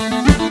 Aloira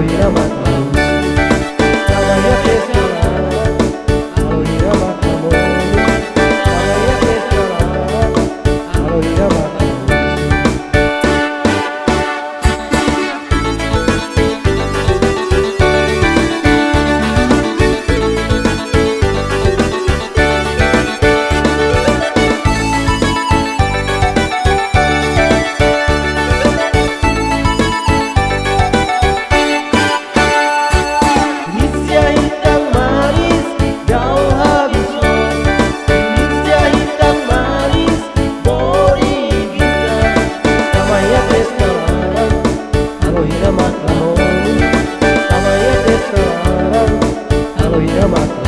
Matamon, Matamon.